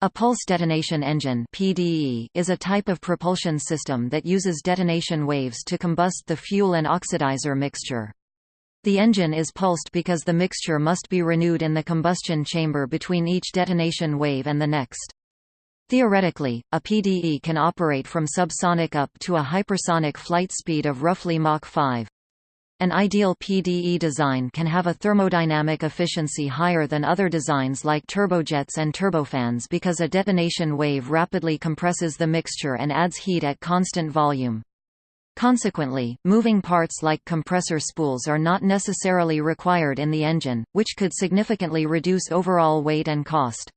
A pulse detonation engine (PDE) is a type of propulsion system that uses detonation waves to combust the fuel and oxidizer mixture. The engine is pulsed because the mixture must be renewed in the combustion chamber between each detonation wave and the next. Theoretically, a PDE can operate from subsonic up to a hypersonic flight speed of roughly Mach 5. An ideal PDE design can have a thermodynamic efficiency higher than other designs like turbojets and turbofans because a detonation wave rapidly compresses the mixture and adds heat at constant volume. Consequently, moving parts like compressor spools are not necessarily required in the engine, which could significantly reduce overall weight and cost.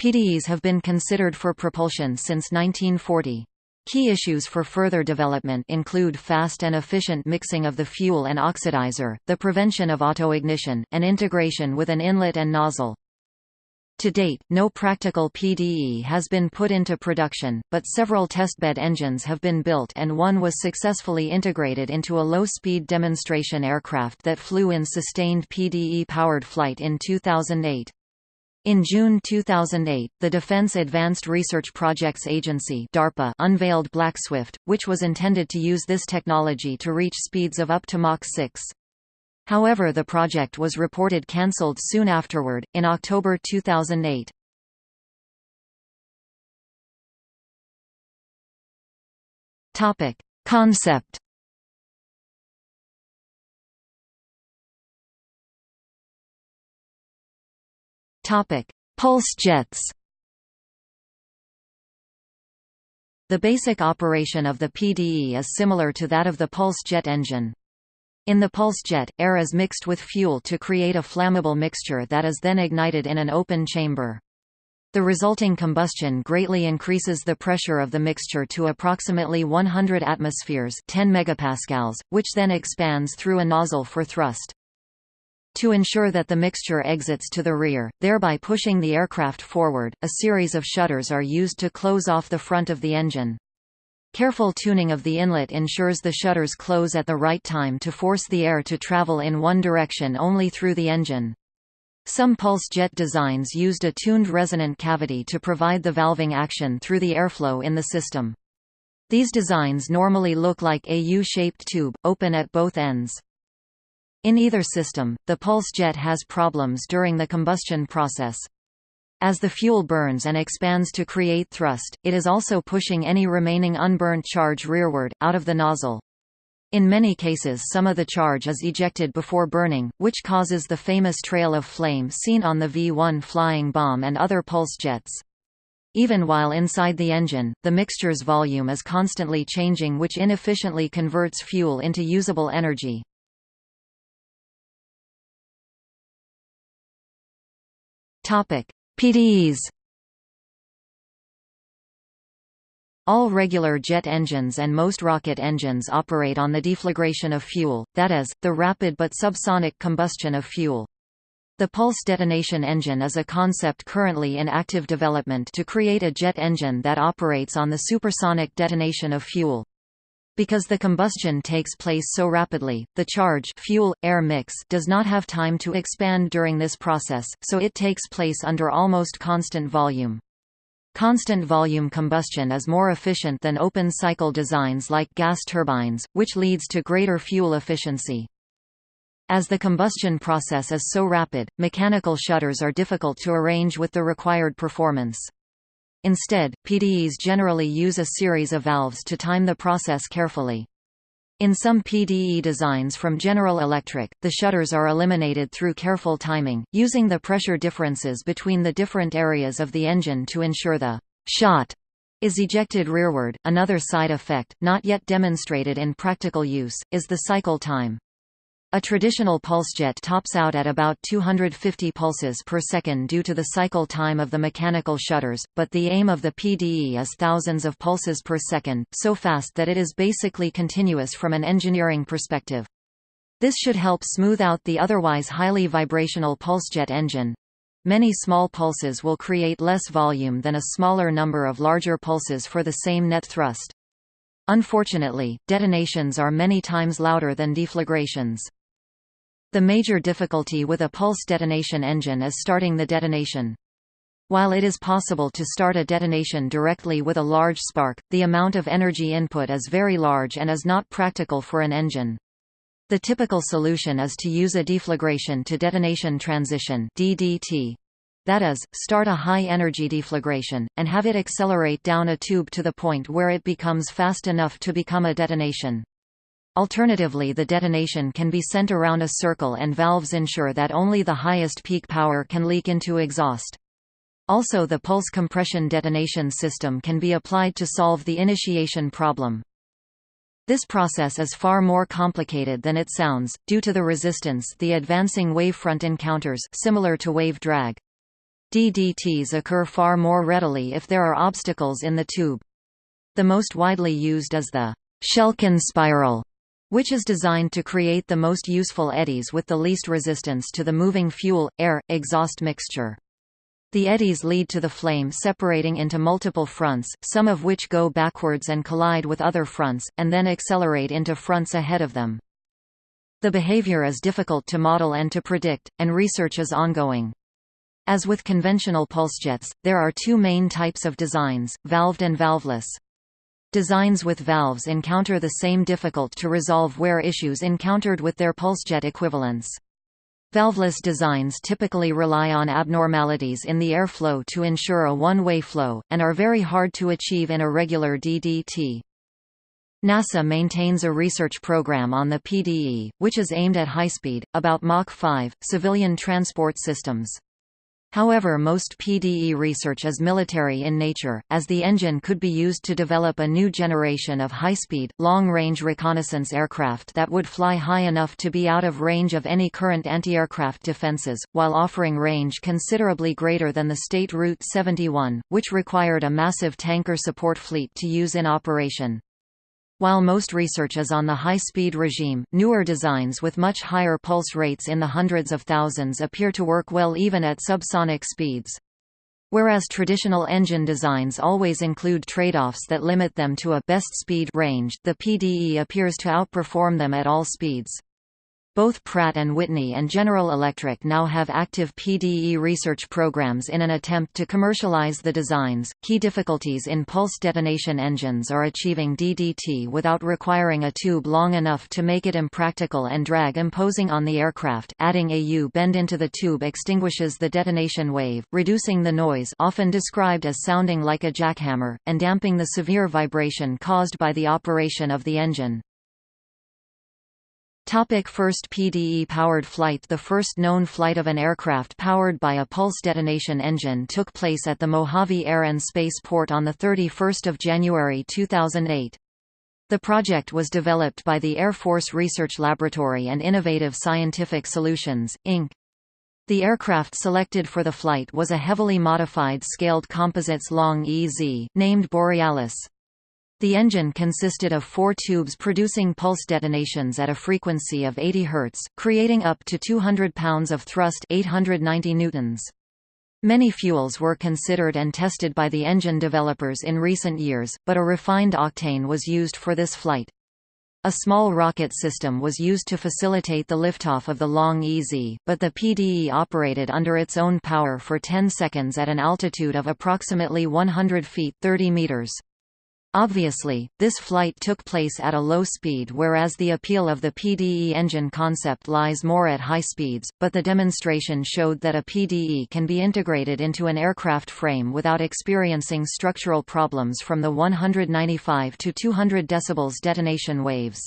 PDEs have been considered for propulsion since 1940. Key issues for further development include fast and efficient mixing of the fuel and oxidizer, the prevention of autoignition, and integration with an inlet and nozzle. To date, no practical PDE has been put into production, but several testbed engines have been built and one was successfully integrated into a low-speed demonstration aircraft that flew in sustained PDE-powered flight in 2008. In June 2008, the Defense Advanced Research Projects Agency DARPA unveiled BlackSwift, which was intended to use this technology to reach speeds of up to Mach 6. However the project was reported cancelled soon afterward, in October 2008. Concept Topic: Pulse jets. The basic operation of the PDE is similar to that of the pulse jet engine. In the pulse jet, air is mixed with fuel to create a flammable mixture that is then ignited in an open chamber. The resulting combustion greatly increases the pressure of the mixture to approximately 100 atmospheres 10 megapascals, which then expands through a nozzle for thrust. To ensure that the mixture exits to the rear, thereby pushing the aircraft forward, a series of shutters are used to close off the front of the engine. Careful tuning of the inlet ensures the shutters close at the right time to force the air to travel in one direction only through the engine. Some pulse jet designs used a tuned resonant cavity to provide the valving action through the airflow in the system. These designs normally look like a U-shaped tube, open at both ends. In either system, the pulse jet has problems during the combustion process. As the fuel burns and expands to create thrust, it is also pushing any remaining unburnt charge rearward, out of the nozzle. In many cases some of the charge is ejected before burning, which causes the famous trail of flame seen on the V-1 flying bomb and other pulse jets. Even while inside the engine, the mixture's volume is constantly changing which inefficiently converts fuel into usable energy. PDEs. All regular jet engines and most rocket engines operate on the deflagration of fuel, that is, the rapid but subsonic combustion of fuel. The pulse detonation engine is a concept currently in active development to create a jet engine that operates on the supersonic detonation of fuel. Because the combustion takes place so rapidly, the charge fuel-air mix does not have time to expand during this process, so it takes place under almost constant volume. Constant volume combustion is more efficient than open-cycle designs like gas turbines, which leads to greater fuel efficiency. As the combustion process is so rapid, mechanical shutters are difficult to arrange with the required performance. Instead, PDEs generally use a series of valves to time the process carefully. In some PDE designs from General Electric, the shutters are eliminated through careful timing, using the pressure differences between the different areas of the engine to ensure the shot is ejected rearward. Another side effect, not yet demonstrated in practical use, is the cycle time. A traditional pulsejet tops out at about 250 pulses per second due to the cycle time of the mechanical shutters, but the aim of the PDE is thousands of pulses per second, so fast that it is basically continuous from an engineering perspective. This should help smooth out the otherwise highly vibrational pulsejet engine. Many small pulses will create less volume than a smaller number of larger pulses for the same net thrust. Unfortunately, detonations are many times louder than deflagrations. The major difficulty with a pulse detonation engine is starting the detonation. While it is possible to start a detonation directly with a large spark, the amount of energy input is very large and is not practical for an engine. The typical solution is to use a deflagration to detonation transition DDT. That is, start a high-energy deflagration, and have it accelerate down a tube to the point where it becomes fast enough to become a detonation. Alternatively the detonation can be sent around a circle and valves ensure that only the highest peak power can leak into exhaust. Also the pulse compression detonation system can be applied to solve the initiation problem. This process is far more complicated than it sounds, due to the resistance the advancing wavefront encounters similar to wave drag. DDTs occur far more readily if there are obstacles in the tube. The most widely used is the Shchelkin spiral, which is designed to create the most useful eddies with the least resistance to the moving fuel-air, exhaust mixture. The eddies lead to the flame separating into multiple fronts, some of which go backwards and collide with other fronts, and then accelerate into fronts ahead of them. The behavior is difficult to model and to predict, and research is ongoing. As with conventional pulsejets, there are two main types of designs, valved and valveless. Designs with valves encounter the same difficult-to-resolve wear issues encountered with their pulsejet equivalents. Valveless designs typically rely on abnormalities in the airflow to ensure a one-way flow, and are very hard to achieve in a regular DDT. NASA maintains a research program on the PDE, which is aimed at high-speed, about Mach 5, civilian transport systems. However most PDE research is military in nature, as the engine could be used to develop a new generation of high-speed, long-range reconnaissance aircraft that would fly high enough to be out of range of any current anti-aircraft defenses, while offering range considerably greater than the State Route 71, which required a massive tanker support fleet to use in operation. While most research is on the high-speed regime, newer designs with much higher pulse rates in the hundreds of thousands appear to work well even at subsonic speeds. Whereas traditional engine designs always include trade-offs that limit them to a best speed range, the PDE appears to outperform them at all speeds. Both Pratt & Whitney and General Electric now have active PDE research programs in an attempt to commercialize the designs. Key difficulties in pulse detonation engines are achieving DDT without requiring a tube long enough to make it impractical and drag imposing on the aircraft. Adding a U-bend into the tube extinguishes the detonation wave, reducing the noise, often described as sounding like a jackhammer, and damping the severe vibration caused by the operation of the engine. Topic first PDE-powered flight The first known flight of an aircraft powered by a pulse detonation engine took place at the Mojave Air and Space Port on 31 January 2008. The project was developed by the Air Force Research Laboratory and Innovative Scientific Solutions, Inc. The aircraft selected for the flight was a heavily modified scaled composites Long EZ, named Borealis. The engine consisted of four tubes producing pulse detonations at a frequency of 80 Hz, creating up to 200 pounds of thrust 890 newtons. Many fuels were considered and tested by the engine developers in recent years, but a refined octane was used for this flight. A small rocket system was used to facilitate the liftoff of the Long EZ, but the PDE operated under its own power for 10 seconds at an altitude of approximately 100 feet 30 meters. Obviously, this flight took place at a low speed whereas the appeal of the PDE engine concept lies more at high speeds, but the demonstration showed that a PDE can be integrated into an aircraft frame without experiencing structural problems from the 195 to 200 dB detonation waves.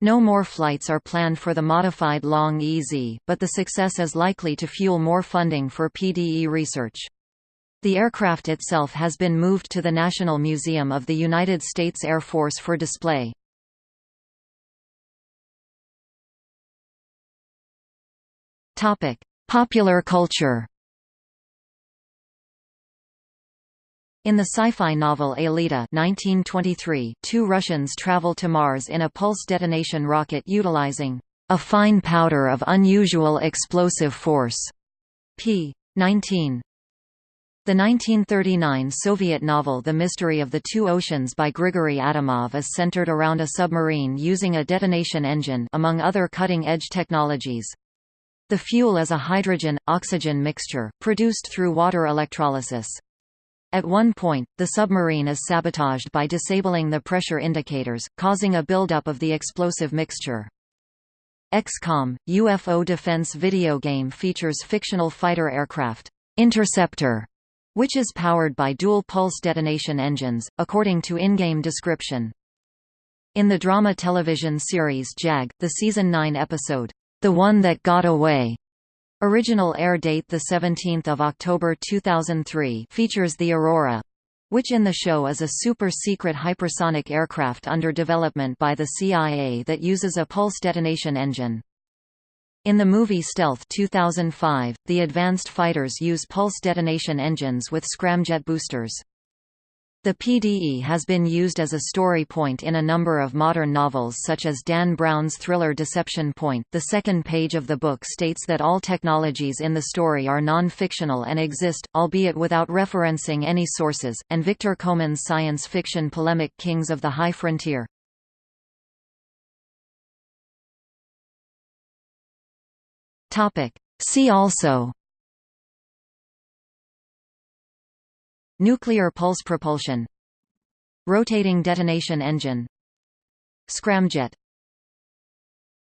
No more flights are planned for the modified Long EZ, but the success is likely to fuel more funding for PDE research. The aircraft itself has been moved to the National Museum of the United States Air Force for display. Popular culture. In the sci-fi novel Aelita 1923, two Russians travel to Mars in a pulse detonation rocket utilizing a fine powder of unusual explosive force. p. 19. The 1939 Soviet novel The Mystery of the Two Oceans by Grigory Adamov is centered around a submarine using a detonation engine among other cutting-edge technologies. The fuel is a hydrogen-oxygen mixture, produced through water electrolysis. At one point, the submarine is sabotaged by disabling the pressure indicators, causing a buildup of the explosive mixture. XCOM, UFO defense video game features fictional fighter aircraft, Interceptor, which is powered by dual pulse detonation engines, according to in-game description. In the drama television series JAG, the season 9 episode, The One That Got Away, Original air date 17 October 2003 features the Aurora, which in the show is a super-secret hypersonic aircraft under development by the CIA that uses a pulse detonation engine. In the movie Stealth 2005, the advanced fighters use pulse detonation engines with scramjet boosters. The PDE has been used as a story point in a number of modern novels such as Dan Brown's thriller Deception Point. The second page of the book states that all technologies in the story are non-fictional and exist, albeit without referencing any sources, and Victor Koman's science fiction polemic Kings of the High Frontier. See also Nuclear pulse propulsion Rotating detonation engine Scramjet